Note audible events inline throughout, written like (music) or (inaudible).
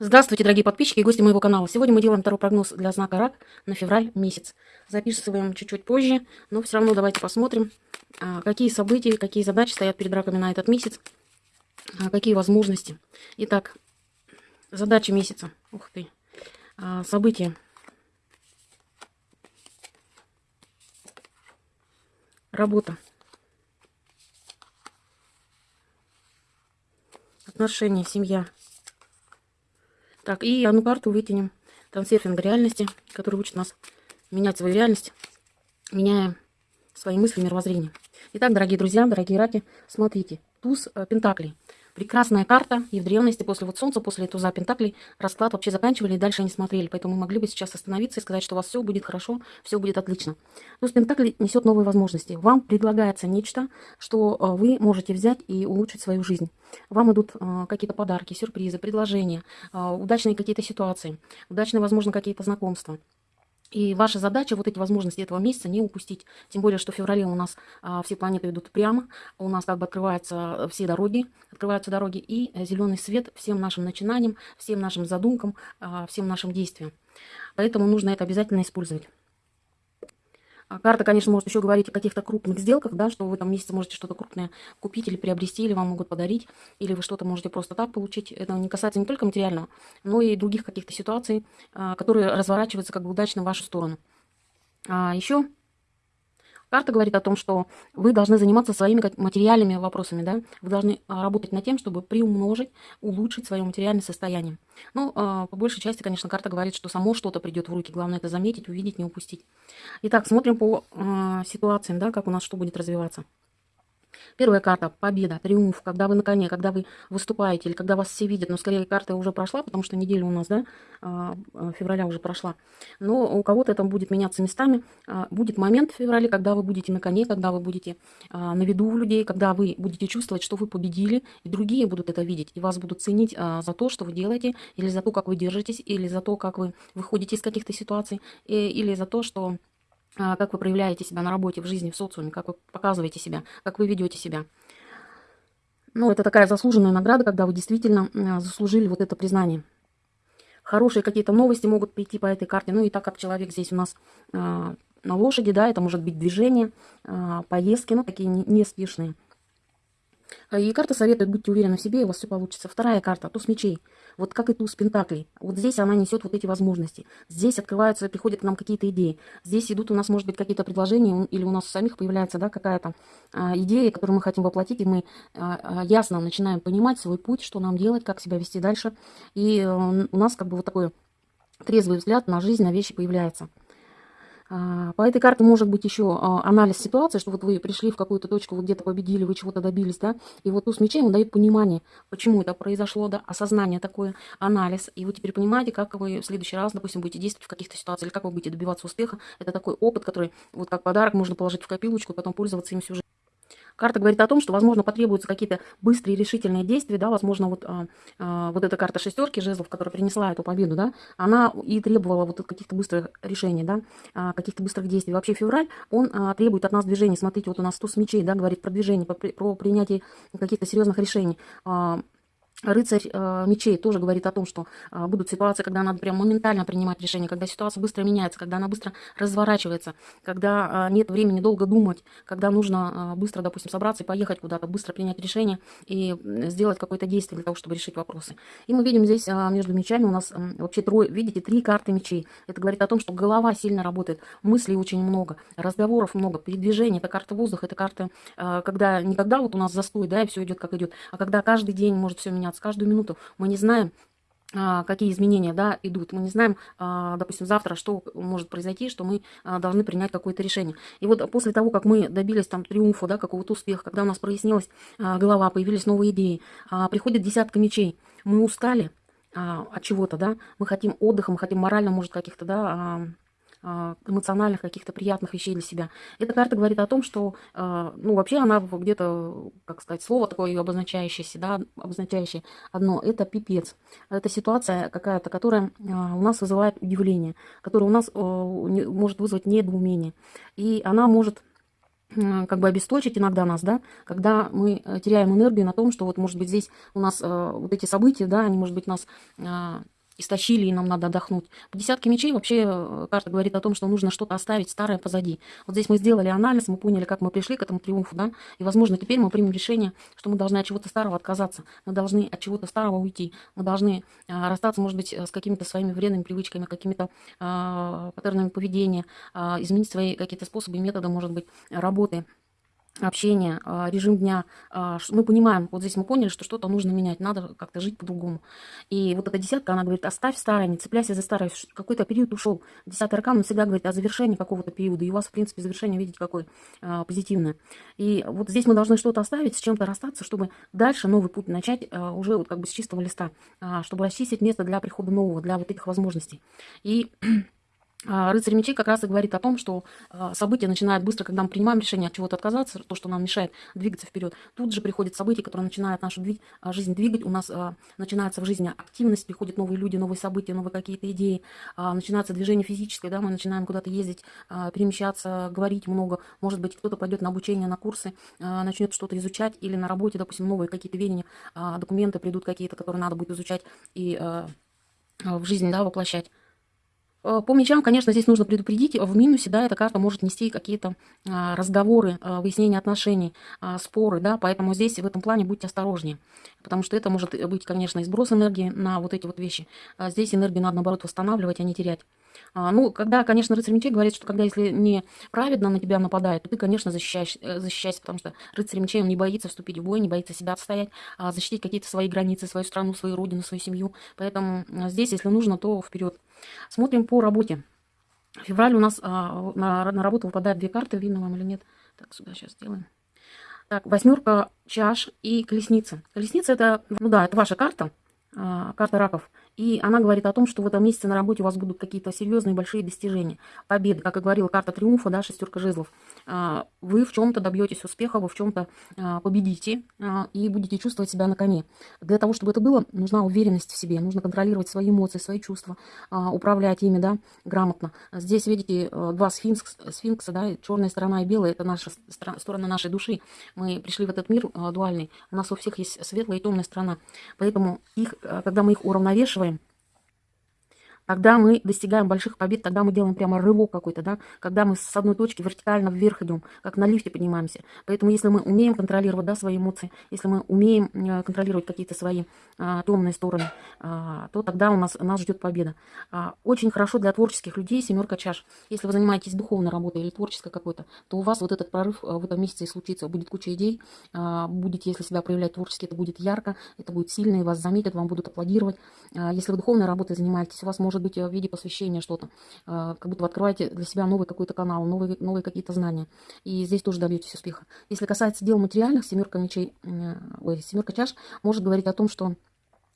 Здравствуйте, дорогие подписчики и гости моего канала. Сегодня мы делаем второй прогноз для знака Рак на февраль месяц. Записываем чуть-чуть позже, но все равно давайте посмотрим, а, какие события, какие задачи стоят перед раками на этот месяц, а, какие возможности. Итак, задачи месяца. Ух ты. А, события. Работа. Отношения, семья. Так, и одну карту вытянем. Трансерфинг реальности, который учит нас менять свою реальность, меняя свои мысли, мировоззрение. Итак, дорогие друзья, дорогие раки, смотрите. Туз э, Пентаклей. Прекрасная карта, и в древности после вот солнца, после туза Пентаклей, расклад вообще заканчивали, и дальше не смотрели. Поэтому мы могли бы сейчас остановиться и сказать, что у вас все будет хорошо, все будет отлично. Туз Пентаклей несет новые возможности. Вам предлагается нечто, что э, вы можете взять и улучшить свою жизнь. Вам идут э, какие-то подарки, сюрпризы, предложения, э, удачные какие-то ситуации, удачные, возможно, какие-то знакомства. И ваша задача вот эти возможности этого месяца не упустить. Тем более, что в феврале у нас а, все планеты идут прямо, у нас как бы открываются все дороги, открываются дороги и зеленый свет всем нашим начинаниям, всем нашим задумкам, а, всем нашим действиям. Поэтому нужно это обязательно использовать. А карта, конечно, может еще говорить о каких-то крупных сделках, да, что вы этом месяце можете что-то крупное купить или приобрести, или вам могут подарить, или вы что-то можете просто так получить. Это не касается не только материального, но и других каких-то ситуаций, а, которые разворачиваются как бы удачно в вашу сторону. А еще Карта говорит о том, что вы должны заниматься своими материальными вопросами, да, вы должны а, работать над тем, чтобы приумножить, улучшить свое материальное состояние. Ну, а, по большей части, конечно, карта говорит, что само что-то придет в руки, главное это заметить, увидеть, не упустить. Итак, смотрим по а, ситуациям, да, как у нас что будет развиваться. Первая карта – победа, триумф, когда вы на коне, когда вы выступаете или когда вас все видят. Но скорее карта уже прошла, потому что неделя у нас, да, а, а, февраля уже прошла. Но у кого-то это будет меняться местами. А, будет момент в феврале, когда вы будете на коне, когда вы будете на виду у людей, когда вы будете чувствовать, что вы победили, и другие будут это видеть, и вас будут ценить за то, что вы делаете, или за то, как вы держитесь, или за то, как вы выходите из каких-то ситуаций, или за то, что как вы проявляете себя на работе, в жизни, в социуме, как вы показываете себя, как вы ведете себя. Ну, это такая заслуженная награда, когда вы действительно а, заслужили вот это признание. Хорошие какие-то новости могут прийти по этой карте. Ну и так как человек здесь у нас э, на лошади, да, это может быть движение, поездки, ну такие неспешные. Не и карта советует, будьте уверены в себе, и у вас все получится. Вторая карта, туз мечей. Вот как и туз пентаклей. Вот здесь она несет вот эти возможности. Здесь открываются, приходят к нам какие-то идеи. Здесь идут у нас, может быть, какие-то предложения, или у нас у самих появляется да, какая-то а, идея, которую мы хотим воплотить, и мы а, а, ясно начинаем понимать свой путь, что нам делать, как себя вести дальше. И а, у нас как бы вот такой трезвый взгляд на жизнь, на вещи появляется. А, по этой карте может быть еще а, анализ ситуации, что вот вы пришли в какую-то точку, вы где-то победили, вы чего-то добились, да, и вот туз мечей, он дает понимание, почему это произошло, да, осознание такое, анализ, и вы теперь понимаете, как вы в следующий раз, допустим, будете действовать в каких-то ситуациях, или как вы будете добиваться успеха. Это такой опыт, который вот как подарок можно положить в копилочку потом пользоваться им всю жизнь. Карта говорит о том, что, возможно, потребуются какие-то быстрые решительные действия, да, возможно, вот, а, а, вот эта карта шестерки жезлов, которая принесла эту победу, да, она и требовала вот каких-то быстрых решений, да, а, каких-то быстрых действий. Вообще февраль, он а, требует от нас движения. Смотрите, вот у нас туз мечей, да, говорит про движение, про, про принятие каких-то серьезных решений. А, Рыцарь э, мечей тоже говорит о том, что э, будут ситуации, когда надо прям моментально принимать решение, когда ситуация быстро меняется, когда она быстро разворачивается, когда э, нет времени долго думать, когда нужно э, быстро, допустим, собраться и поехать куда-то, быстро принять решение и сделать какое-то действие для того, чтобы решить вопросы. И мы видим здесь э, между мечами у нас э, вообще трое, видите, три карты мечей. Это говорит о том, что голова сильно работает, мыслей очень много, разговоров много, передвижений. Это карта воздуха, это карта, э, когда никогда вот у нас застой, да, и все идет как идет, а когда каждый день может все меняться меняться каждую минуту. Мы не знаем, а, какие изменения да, идут. Мы не знаем, а, допустим, завтра, что может произойти, что мы а, должны принять какое-то решение. И вот после того, как мы добились там триумфа, да, какого-то успеха, когда у нас прояснилась голова, появились новые идеи, приходит десятка мечей, мы устали от чего-то, да, мы хотим отдыха, мы хотим морально, может, каких-то, да, эмоциональных каких-то приятных вещей для себя. Эта карта говорит о том, что, а, ну, вообще она где-то, как сказать, слово такое обозначающееся, да, обозначающее одно, это пипец. Это ситуация какая-то, которая а, у нас вызывает удивление, которая у нас может вызвать недоумение. И она может как бы обесточить иногда нас, да, когда мы э, теряем энергию на том, что вот, может быть, здесь у нас э, вот эти события, да, они, может быть, нас истощили, и нам надо отдохнуть. По десятке мечей вообще э, карта говорит о том, что нужно что-то оставить старое позади. Вот здесь мы сделали анализ, мы поняли, как мы пришли к этому триумфу, да, и, возможно, теперь мы примем решение, что мы должны от чего-то старого отказаться, мы должны от чего-то старого уйти, мы должны а, расстаться, может быть, с какими-то своими вредными привычками, какими-то а, паттернами поведения, а, изменить свои какие-то способы и методы, может быть, работы общение, а, режим дня, а, мы понимаем, вот здесь мы поняли, что что-то нужно менять, надо как-то жить по-другому. И вот эта десятка, она говорит, оставь старое, не цепляйся за старое, какой-то период ушел. Десятый аркан, он всегда говорит о завершении какого-то периода, и у вас, в принципе, завершение, видите, какое а, позитивное. И вот здесь мы должны что-то оставить, с чем-то расстаться, чтобы дальше новый путь начать уже вот как бы с чистого листа, чтобы расчистить место для прихода нового, для вот этих возможностей. И (clears throat) рыцарь мечей как раз и говорит о том, что а, события начинают быстро, когда мы принимаем решение от чего-то отказаться, то, что нам мешает двигаться вперед. Тут же приходят события, которые начинают нашу а, жизнь двигать. У нас начинается в жизни активность, приходят новые люди, новые события, новые какие-то идеи, начинается движение физическое, да, мы начинаем куда-то ездить, перемещаться, говорить много. Может быть, кто-то пойдет на обучение, на курсы, начнет что-то изучать, или на работе, допустим, новые какие-то веяния, документы придут какие-то, которые надо будет изучать и в жизнь да, воплощать. Э, по мечам, конечно, здесь нужно предупредить, в минусе, да, эта карта может нести какие-то а, разговоры, а, выяснение отношений, а, споры, да, поэтому здесь в этом плане будьте осторожнее, потому что это может быть, конечно, сброс энергии на вот эти вот вещи. А здесь энергию надо, наоборот, восстанавливать, а не терять. А, ну, когда, конечно, рыцарь мечей говорит, что когда если не праведно на тебя нападает, то ты, конечно, защищаешь, э, защищаешься, потому что рыцарь мечей, он не боится вступить в бой, не боится себя отстоять, а защитить какие-то свои границы, свою страну, свою родину, свою семью. Поэтому здесь, если нужно, то вперед. Смотрим по работе. Февраль у нас а, на, на работу выпадают две карты, видно вам или нет. Так, сюда сейчас сделаем. Так, восьмерка чаш и колесница. Колесница это, ну да, это ваша карта, а, карта раков. И она говорит о том, что в этом месяце на работе у вас будут какие-то серьезные большие достижения, победы. Как и говорила карта триумфа, да, шестерка жезлов. А, вы в чем-то добьетесь успеха, вы в чем-то а, победите а, и будете чувствовать себя на коне. Для того, чтобы это было, нужна уверенность в себе, нужно контролировать свои эмоции, свои чувства, управлять ими, да, грамотно. Здесь, видите, два сфинкс, сфинкса, да, черная сторона и белая, это наша сторона нашей души. Мы пришли в этот мир дуальный, у нас у всех есть светлая и темная сторона. Поэтому их, когда мы их уравновешиваем, когда мы достигаем больших побед, тогда мы делаем прямо рывок какой-то, да, когда мы с одной точки вертикально вверх идем, как на лифте поднимаемся. Поэтому если мы умеем контролировать, да, свои эмоции, если мы умеем э, контролировать какие-то свои а, темные стороны, а, то тогда у нас, нас ждет победа. А, очень хорошо для творческих людей семерка чаш. Если вы занимаетесь духовной работой или творческой какой-то, то у вас вот этот прорыв э, в этом месяце и случится. Будет куча идей, а, будете, если себя проявлять творчески, это будет ярко, это будет сильно, и вас заметят, вам будут аплодировать. А, если вы духовной работой занимаетесь, у вас может может быть э, в виде посвящения что-то, а, как будто вы открываете для себя новый какой-то канал, новые, новые какие-то знания. И здесь тоже добьетесь успеха. Если касается дел материальных, семерка мечей, ой, семерка чаш может говорить о том, что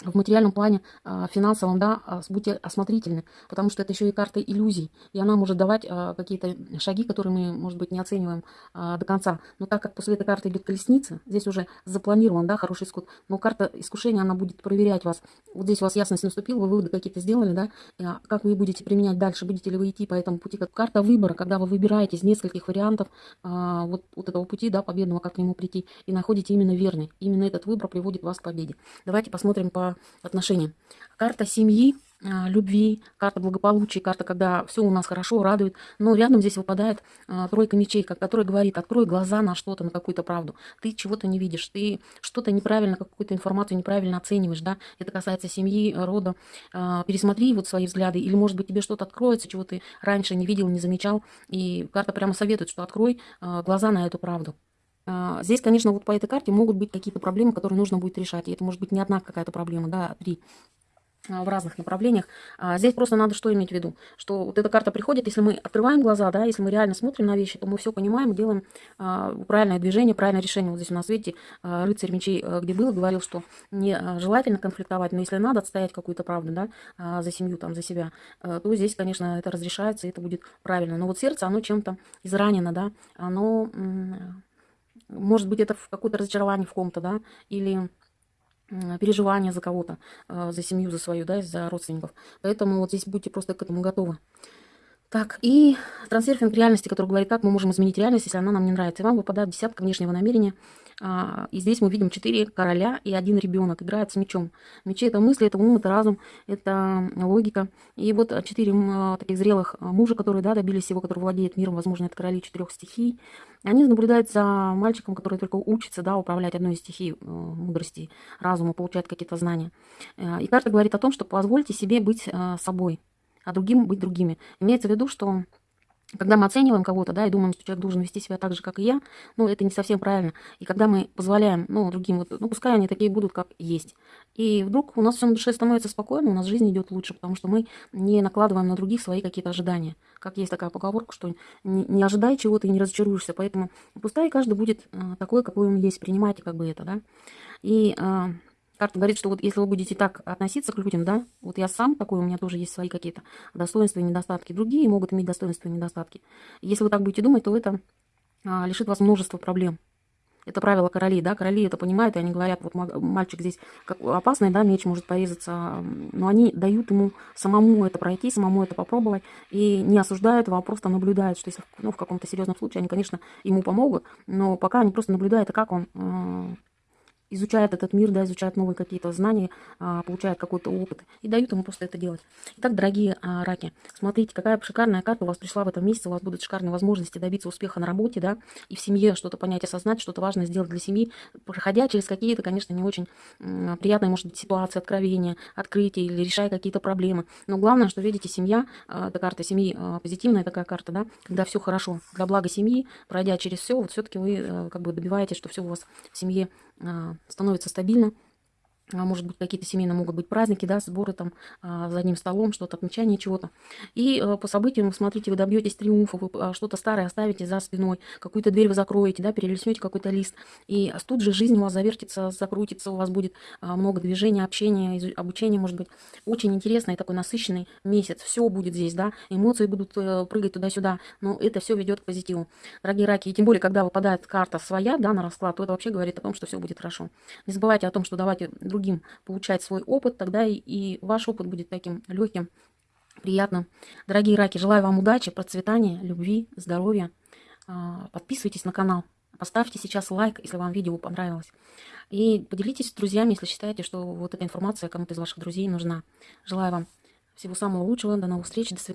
в материальном плане, а, финансовом, да, а, будьте осмотрительны, потому что это еще и карта иллюзий, и она может давать а, какие-то шаги, которые мы, может быть, не оцениваем до конца. Но так как после этой карты идет колесница, здесь уже запланирован, да, хороший исход, но карта искушения, она будет проверять вас. Вот здесь у вас ясность наступила, вы выводы какие-то сделали, да, как вы будете применять дальше, будете ли вы идти по этому пути, как карта выбора, когда вы выбираете из нескольких вариантов вот, вот этого пути, да, победного, как к нему прийти, и находите именно верный. Именно этот выбор приводит вас к победе. Давайте посмотрим по отношения. Карта семьи, а, любви, карта благополучия, карта, когда все у нас хорошо, радует. Но рядом здесь выпадает а, тройка мечей, которая говорит, открой глаза на что-то, на какую-то правду. Ты чего-то не видишь, ты что-то неправильно, какую-то информацию неправильно оцениваешь, да. Это касается семьи, рода. А, пересмотри вот свои взгляды, или, может быть, тебе что-то откроется, чего ты раньше не видел, не замечал. И карта прямо советует, что открой глаза на эту правду. А, здесь, конечно, вот по этой карте могут быть какие-то проблемы, которые нужно будет решать. И это может быть не одна какая-то проблема, да, а три а, в разных направлениях. А здесь просто надо что иметь в виду, что вот эта карта приходит, если мы открываем глаза, да, если мы реально смотрим на вещи, то мы все понимаем делаем а, правильное движение, правильное решение. Вот здесь у нас, видите, а, рыцарь мечей, а, где был, говорил, что не желательно конфликтовать, но если надо отстоять какую-то правду, да, за семью, там, за себя, а, то здесь, конечно, это разрешается, и это будет правильно. Но вот сердце, оно чем-то изранено, да, оно может быть, это какое-то разочарование в ком-то, да, или переживание за кого-то, а, за семью, за свою, да, за родственников. Поэтому вот здесь будьте просто к этому готовы. Так, и трансерфинг реальности, который говорит, как мы можем изменить реальность, если она нам не нравится. И вам выпадает десятка внешнего намерения. А, и здесь мы видим четыре короля и один ребенок играет с мечом. Мечи – это мысли, это ум, это разум, это логика. И вот четыре таких зрелых мужа, которые да, добились всего, который владеет миром, возможно, это короли четырех стихий. Они наблюдают за мальчиком, который только учится да, управлять одной из стихий э, мудрости, разума, получает какие-то знания. Э, и карта говорит о том, что позвольте себе быть э, собой а другим быть другими. Имеется в виду, что когда мы оцениваем кого-то, да, и думаем, что человек должен вести себя так же, как и я, ну, это не совсем правильно. И когда мы позволяем, ну, другим, вот, ну, пускай они такие будут, как есть. И вдруг у нас все на душе становится спокойно, у нас жизнь идет лучше, потому что мы не накладываем на других свои какие-то ожидания. Как есть такая поговорка, что не, не ожидай чего-то и не разочаруешься. Поэтому пускай каждый будет э, такой, какой он есть. Принимайте как бы это, да. И Карта говорит, что вот если вы будете так относиться к людям, да, вот я сам такой, у меня тоже есть свои какие-то достоинства и недостатки. Другие могут иметь достоинства и недостатки. Если вы так будете думать, то это а, лишит вас множества проблем. Это правило королей, да, короли это понимают, и они говорят, вот мальчик здесь как опасный, да, меч может порезаться, но они дают ему самому это пройти, самому это попробовать, и не осуждают его, а просто наблюдают, что если ну, в каком-то серьезном случае они, конечно, ему помогут, но пока они просто наблюдают, а как он изучает этот мир, да, изучает новые какие-то знания, а, получает какой-то опыт и дают ему просто это делать. Итак, дорогие а, раки, смотрите, какая шикарная карта у вас пришла в этом месяце, у вас будут шикарные возможности добиться успеха на работе, да, и в семье что-то понять, осознать, что-то важное сделать для семьи, проходя через какие-то, конечно, не очень приятные, может быть, ситуации, откровения, открытия или решая какие-то проблемы. Но главное, что, видите, семья, а, эта карта семьи позитивная такая карта, да, когда все хорошо, для блага семьи, пройдя через все, вот все-таки вы э, как бы добиваетесь, что все у вас в семье становится стабильно. А, может быть, какие-то семейные могут быть праздники, да, сборы там а, за одним столом, что-то, отмечание чего-то. И э, по событиям, смотрите, вы добьетесь триумфа, вы а, что-то старое оставите за спиной, какую-то дверь вы закроете, да, перелеснете какой-то лист. И тут же жизнь у вас завертится, закрутится, у вас будет много движения, общения, обучения, может быть. Очень интересный такой насыщенный месяц. Все будет здесь, да, эмоции будут э, прыгать туда-сюда, но это все ведет к позитиву. Дорогие раки, и тем более, когда выпадает карта своя, да, на расклад, то это вообще говорит о том, что все будет хорошо. Не забывайте о том, что давайте другим получать свой опыт, тогда и, и ваш опыт будет таким легким, приятным. Дорогие раки, желаю вам удачи, процветания, любви, здоровья. А, подписывайтесь на канал. Поставьте сейчас лайк, если вам видео понравилось. И поделитесь с друзьями, если считаете, что вот эта информация кому-то из ваших друзей нужна. Желаю вам всего самого лучшего. До новых встреч. До свидания.